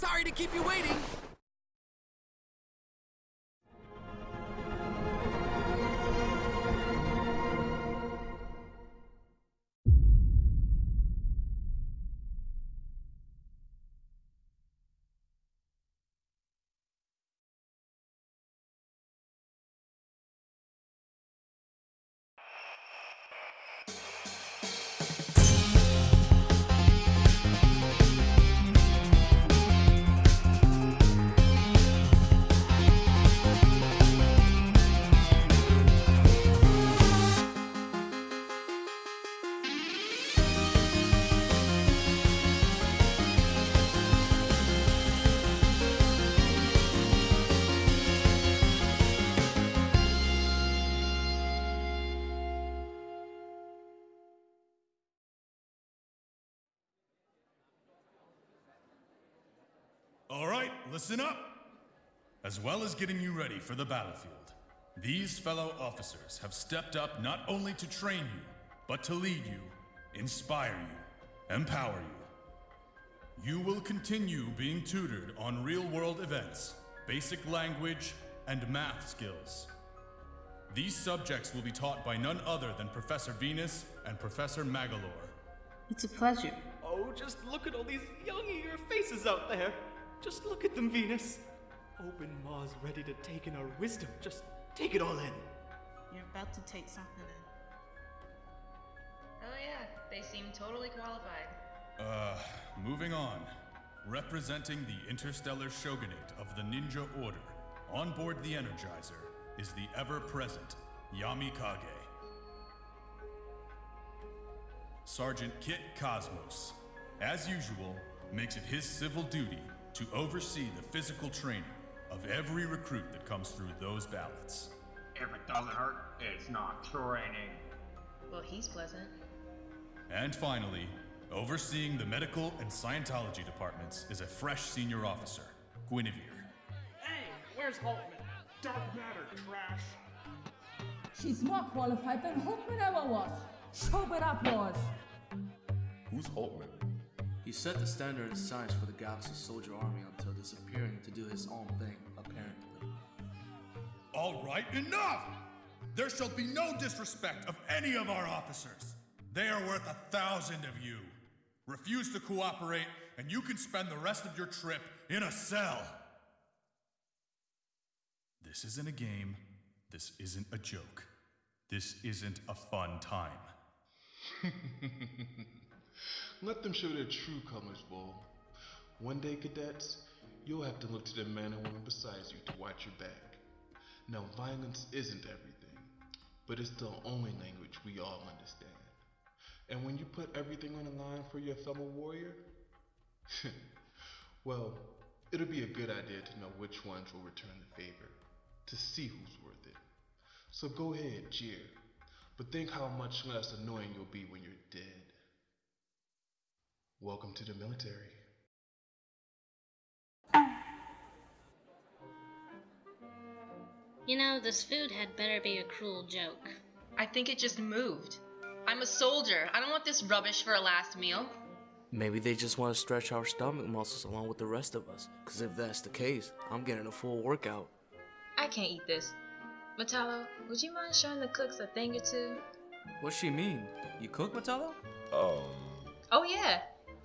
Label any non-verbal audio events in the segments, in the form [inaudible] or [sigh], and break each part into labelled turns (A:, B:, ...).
A: Sorry to keep you waiting.
B: Listen up. As well as getting you ready for the battlefield, these fellow officers have stepped up not only to train you, but to lead you, inspire you, empower you. You will continue being tutored on real world events, basic language, and math skills. These subjects will be taught by none other than Professor Venus and Professor Magolor.
C: It's a pleasure.
D: Oh, just look at all these young eager faces out there. Just look at them, Venus. Open maws ready to take in our wisdom. Just take it all in.
C: You're about to take something in.
E: Oh yeah, they seem totally qualified.
B: Uh, moving on. Representing the interstellar shogunate of the Ninja Order, on board the Energizer, is the ever present Yami Kage. Sergeant Kit Cosmos, as usual, makes it his civil duty to oversee the physical training of every recruit that comes through those ballots.
F: If it doesn't hurt, it's not training.
E: Well, he's pleasant.
B: And finally, overseeing the medical and Scientology departments is a fresh senior officer, Guinevere.
G: Hey, where's Holtman? Dark matter, trash.
H: She's more qualified than Holtman ever was. Show it up was.
I: Who's Holtman?
J: He set the standard in science for the Galaxy Soldier Army until disappearing to do his own thing, apparently.
B: All right, enough! There shall be no disrespect of any of our officers. They are worth a thousand of you. Refuse to cooperate, and you can spend the rest of your trip in a cell. This isn't a game. This isn't a joke. This isn't a fun time. [laughs]
I: Let them show their true colors, Bull. One day, cadets, you'll have to look to the man or woman beside you to watch your back. Now, violence isn't everything, but it's the only language we all understand. And when you put everything on the line for your fellow warrior, [laughs] well, it'll be a good idea to know which ones will return the favor, to see who's worth it. So go ahead, cheer, but think how much less annoying you'll be when you're dead. Welcome to the military.
K: You know, this food had better be a cruel joke.
E: I think it just moved. I'm a soldier. I don't want this rubbish for a last meal.
J: Maybe they just want to stretch our stomach muscles along with the rest of us. Because if that's the case, I'm getting a full workout.
E: I can't eat this. Metallo, would you mind showing the cooks a thing or two?
J: What's she mean? You cook, Metallo?
I: Um,
E: Oh yeah,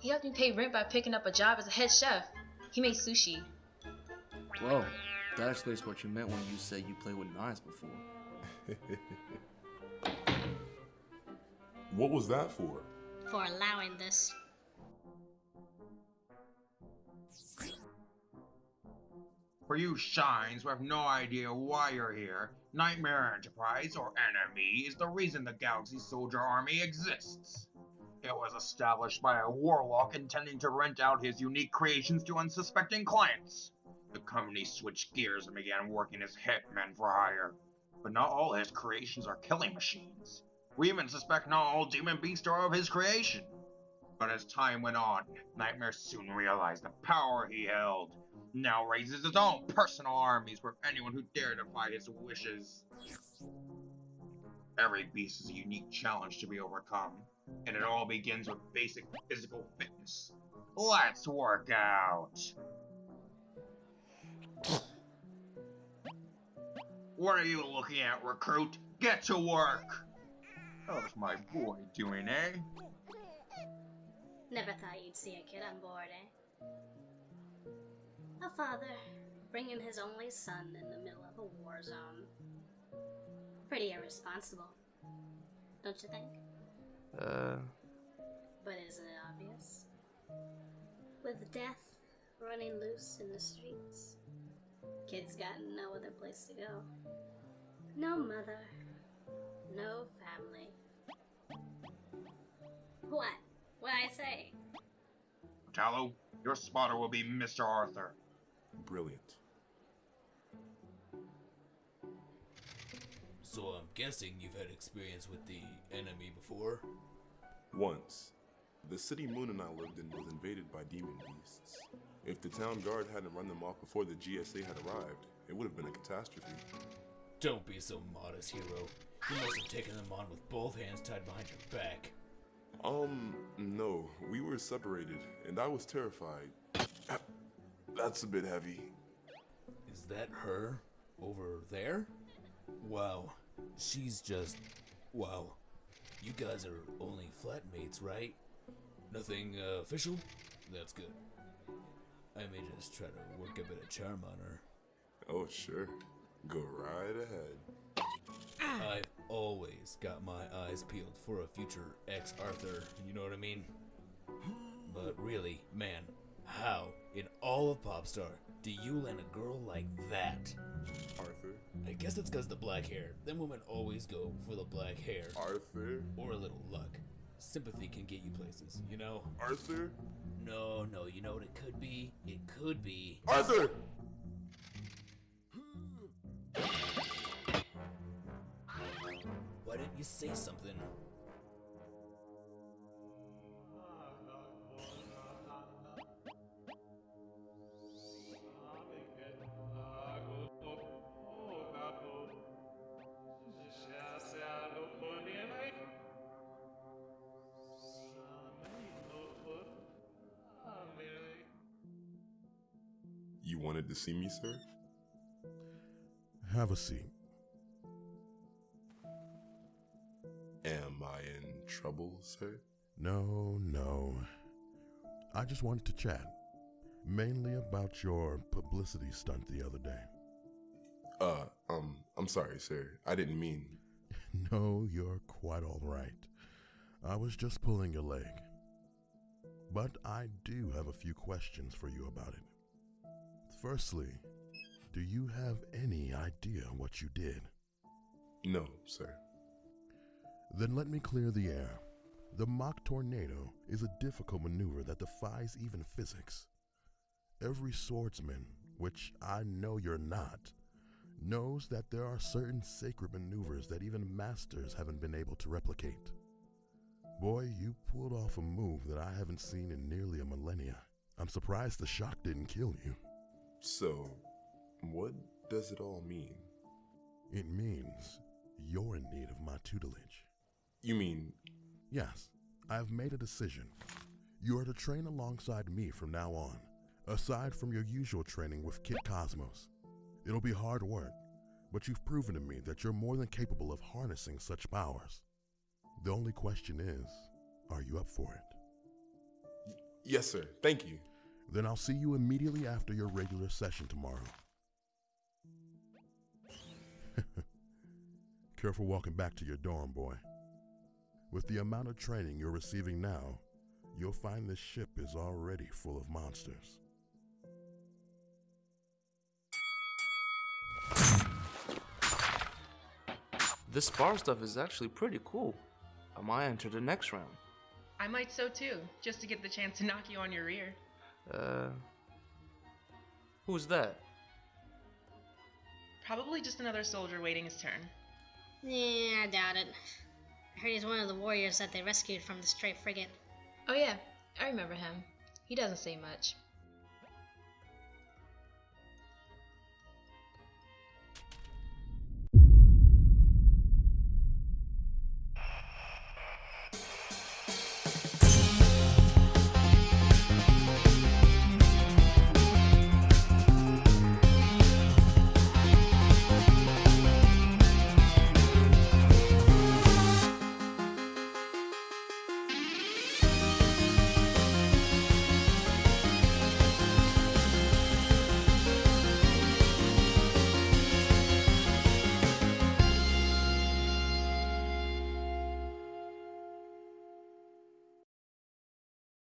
E: he helped me pay rent by picking up a job as a head chef. He made sushi.
J: Whoa, that explains what you meant when you said you played with knives before. [laughs]
I: what was that for?
K: For allowing this.
F: For you shines who have no idea why you're here, Nightmare Enterprise, or enemy, is the reason the Galaxy Soldier Army exists. It was established by a warlock intending to rent out his unique creations to unsuspecting clients. The company switched gears and began working as hitmen for hire. But not all his creations are killing machines. We even suspect not all demon beasts are of his creation. But as time went on, Nightmare soon realized the power he held. Now raises his own personal armies for anyone who dare defy his wishes. Every beast is a unique challenge to be overcome, and it all begins with basic physical fitness. Let's work out! What are you looking at, recruit? Get to work! How's my boy doing, eh?
K: Never thought you'd see a kid on board, eh? A father bringing his only son in the middle of a war zone. Pretty irresponsible, don't you think?
J: Uh,
K: But isn't it obvious? With death running loose in the streets, kids got no other place to go. No mother, no family. What? What I say?
F: Tallow, your spotter will be Mr. Arthur.
A: Brilliant.
L: So I'm guessing you've had experience with the enemy before?
A: Once, the city Moon and I lived in was invaded by demon beasts. If the town guard hadn't run them off before the GSA had arrived, it would have been a catastrophe.
L: Don't be so modest, hero. You must have taken them on with both hands tied behind your back.
A: Um, no, we were separated, and I was terrified. [coughs] That's a bit heavy.
L: Is that her? Over there? Wow. She's just. Wow. You guys are only flatmates, right? Nothing uh, official? That's good. I may just try to work a bit of charm on her.
A: Oh, sure. Go right ahead.
L: I've always got my eyes peeled for a future ex Arthur, you know what I mean? But really, man, how in all of Popstar do you land a girl like that?
A: Arthur?
L: I guess it's because the black hair. Them women always go for the black hair.
A: Arthur?
L: Or a little luck. Sympathy can get you places, you know?
A: Arthur?
L: No, no, you know what it could be? It could be.
A: Arthur!
L: Why didn't you say something?
A: You wanted to see me, sir?
M: Have a seat.
A: Am I in trouble, sir?
M: No, no. I just wanted to chat. Mainly about your publicity stunt the other day.
A: Uh, um, I'm sorry, sir. I didn't mean. [laughs]
M: No, you're quite all right. I was just pulling your leg. But I do have a few questions for you about it. Firstly, do you have any idea what you did?
A: No, sir.
M: Then let me clear the air. The Mach Tornado is a difficult maneuver that defies even physics. Every swordsman, which I know you're not, knows that there are certain sacred maneuvers that even masters haven't been able to replicate. Boy, you pulled off a move that I haven't seen in nearly a millennia. I'm surprised the shock didn't kill you.
A: So, what does it all mean?
M: It means you're in need of my tutelage.
A: You mean.
M: Yes, I have made a decision. You are to train alongside me from now on, aside from your usual training with Kit Cosmos. It'll be hard work, but you've proven to me that you're more than capable of harnessing such powers. The only question is, are you up for it?
A: Yes, sir. Thank you.
M: Then I'll see you immediately after your regular session tomorrow. [laughs] Careful walking back to your dorm, boy. With the amount of training you're receiving now, you'll find this ship is already full of monsters.
J: This bar stuff is actually pretty cool. I might enter the next round.
N: I might so too, just to get the chance to knock you on your ear.
J: Uh. Who's that?
N: Probably just another soldier waiting his turn.
K: Yeah, I doubt it. I heard he's one of the warriors that they rescued from the stray frigate.
E: Oh, yeah, I remember him. He doesn't say much.